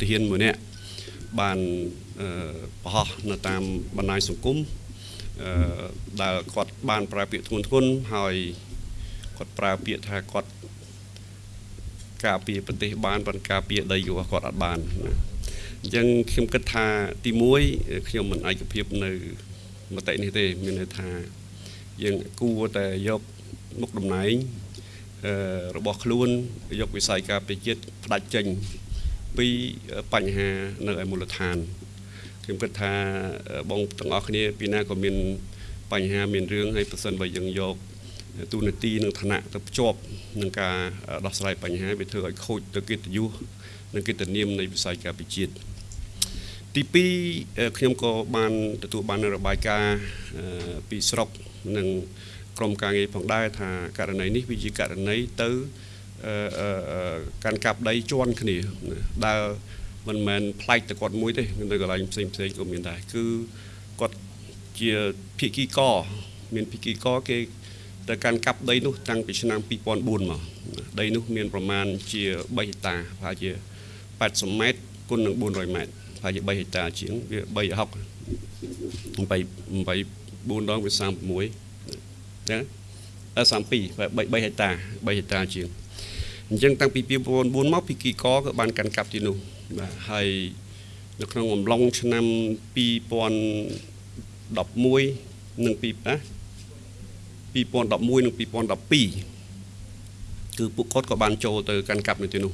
ទាហានមួយនាក់បានអឺបង្ហោះនៅតាមបណ្ដាញសង្គមអឺដែលគាត់បានប្រើពាក្យធ្ងន់ធ្ងរហើយគាត់ប្រើពាក្យថាគាត់ការពារប្រទេសបានប៉ុន្តែការពារដីរបស់គាត់អត់បានណាអញ្ចឹងខ្ញុំគិតថាទី1ខ្ញុំមិនឯកភាពនៅមតិនេះទេមានន័យថាយើងគួរតែយកមុខតំណែងអឺរបស់ខ្លួនយកវិស័យការពារជាតិផ្ដាច់ចេញ ពីបញ្ហានៅឯមូលដ្ឋានខ្ញុំគិតថាបងទាំងអស់គ្នាពីណាក៏មានបញ្ហាមានរឿងហើយប្រសិនបើយើងយកទូនាទីនិងឋានៈទៅភ្ជាប់នឹងការដោះស្រាយបញ្ហាវាធ្វើឲ្យខូចទៅកិត្តិយសនិងកិត្តិនាមនៃវិស័យការពារជាតិទី2ខ្ញុំក៏បានទទួលបានរបាយការណ៍ពីស្រុកនិងក្រុមការងារផងដែរថាករណីនេះវាជាករណីទៅ កាន់កាប់ដីជន់គ្នាដែលមិនមែនប្លែកតែគាត់មួយទេនៅកន្លែងផ្សេងផ្សេងក៏មានដែរគឺគាត់ជាភិក្ខីកមានភិក្ខីកគេទៅកាន់កាប់ដីនោះតាំងពីឆ្នាំ2004មកដីនោះមានប្រមាណជា3ហិកតាប្រហែលជា80ម៉ែត្រគុណនឹង400ម៉ែត្រប្រហែលជា3ហិកតាជាងវា360 8 8 4ដងវា36ចឹង32 3ហិកតា3ហិកតាជាង អញ្ចឹងតាំងពី2009មកពីគីកក៏បានកាន់កាប់ទីនោះបាទហើយនៅក្នុងអំឡុងឆ្នាំ2011និង2ណា2011និង2012គឺពួកគាត់ក៏បានចូលទៅកាន់កាប់នៅទីនោះ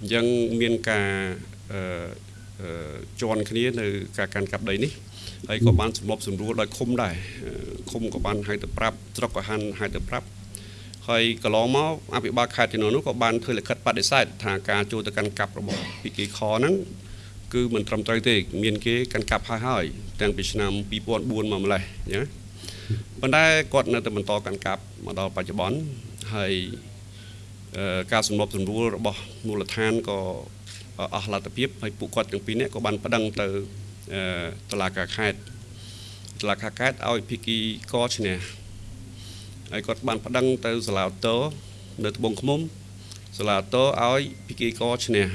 អញ្ចឹងមានការអឺជន់គ្នានៅការកាន់កាប់ដីនេះហើយក៏បានសម្របសម្រួលដោយឃុំដែរឃុំក៏បានហៅទៅប្រាប់ស្រុកក៏ហាន់ហៅទៅប្រាប់ ហើយកន្លងមកអភិបាលខេត្តទីនោះក៏បានធ្វើលិខិតបដិសេធថាការចូលទៅកាន់កាប់របស់ពីគេខហ្នឹងគឺមិនត្រឹមត្រូវទេ មានគេកាន់កាប់ហើយហើយតាំងពីឆ្នាំ2004មកម្លេះណាប៉ុន្តែគាត់នៅតែបន្តកាន់កាប់មកដល់បច្ចុប្បន្នហើយការសម្របសម្រួលរបស់មូលដ្ឋានក៏អស់លទ្ធភាពហើយពួកគាត់ទាំងពីរនាក់ក៏បានប្តឹងទៅតុលាការខេត្តតុលាការខេត្តឲ្យភិក្ខីកឈ្នះ ហើយគាត់បានប្តឹងទៅសាលាឧទ្ធរនៅត្បូងឃ្មុំសាលាឧទ្ធរឲ្យភិក្ខីកឈ្នះ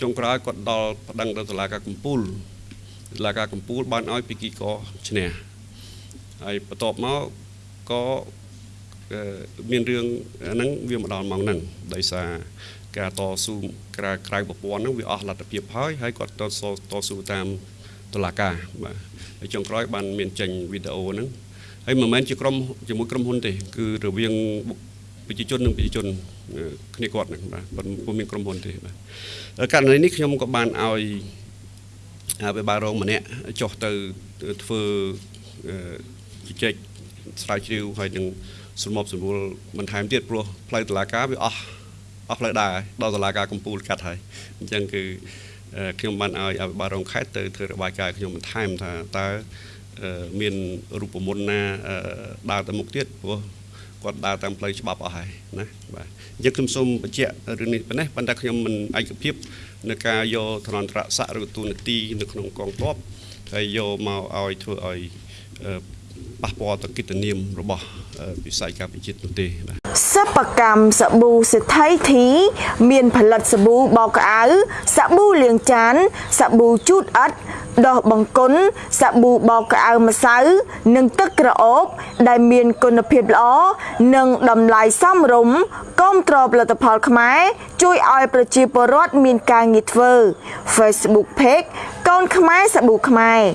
ចុងក្រោយគាត់ដល់ប្តឹងទៅសាលាការកំពូលសាលាការកំពូលបានឲ្យភិក្ខីកឈ្នះហើយបន្ទាប់មកក៏មានរឿងហ្នឹងវាមកដល់ម៉ោងហ្នឹងដោយសារការតស៊ូក្រៅក្រៅប្រព័ន្ធហ្នឹងវាអស់លទ្ធភាពហើយហើយគាត់តស៊ូតស៊ូតាមតុលាការបាទហើយចុងក្រោយបានមានចេញវីដេអូហ្នឹង ហើយមិនមែនជាក្រុមជាមួយក្រុមហ៊ុនទេគឺរវាងប្រជាជននិងប្រជាជនគ្នាគាត់ហ្នឹងបាទពុំមានក្រុមហ៊ុនទេបាទករណីនេះខ្ញុំក៏បានឲ្យអភិបាលរងម្នាក់ចុះទៅធ្វើជជែកស្រាវជ្រាវហើយនឹងសម្របសម្រួលបន្ថែមទៀតព្រោះផ្លូវតឡាការវាអស់អស់ផ្លូវដើរដល់តឡាការកំពូលកាត់ហើយអញ្ចឹងគឺខ្ញុំបានឲ្យអភិបាលរងខេត្តទៅធ្វើរបាយការណ៍ខ្ញុំបន្ថែមថាតើ មានរូបមន្តណាដើរទៅមុខទៀតព្រោះគាត់ដើរតាមផ្លូវច្បាប់អស់ហើយណាបាទអញ្ចឹងខ្ញុំសូមបញ្ជាក់រឿងនេះប៉ុណ្ណេះប៉ុន្តែខ្ញុំមិនឯកភាពនៅការយកធនន្តរស័ក្តិឬទូនាទីនៅក្នុងកងទ័ពហើយយកមកឲ្យធ្វើឲ្យប៉ះពាល់ទៅកិត្តិនាមរបស់វិស័យការពារជាតិនោះទេបាទ សិប្បកម្មសាប៊ូសេដ្ឋីធី មានផលិតសាប៊ូបោកក្អៅសាប៊ូលាងចានសាប៊ូជូតអិតដោះបង្គន់សាប៊ូបោកក្អៅម្សៅ និងទឹកក្រអូប ដែលមានគុណភាពល្អនិងតម្លៃសមរម្យគាំទ្រផលិតផលខ្មែរជួយឲ្យប្រជាពលរដ្ឋមានការងារធ្វើ Facebook Page កូនខ្មែរសាប៊ូខ្មែរ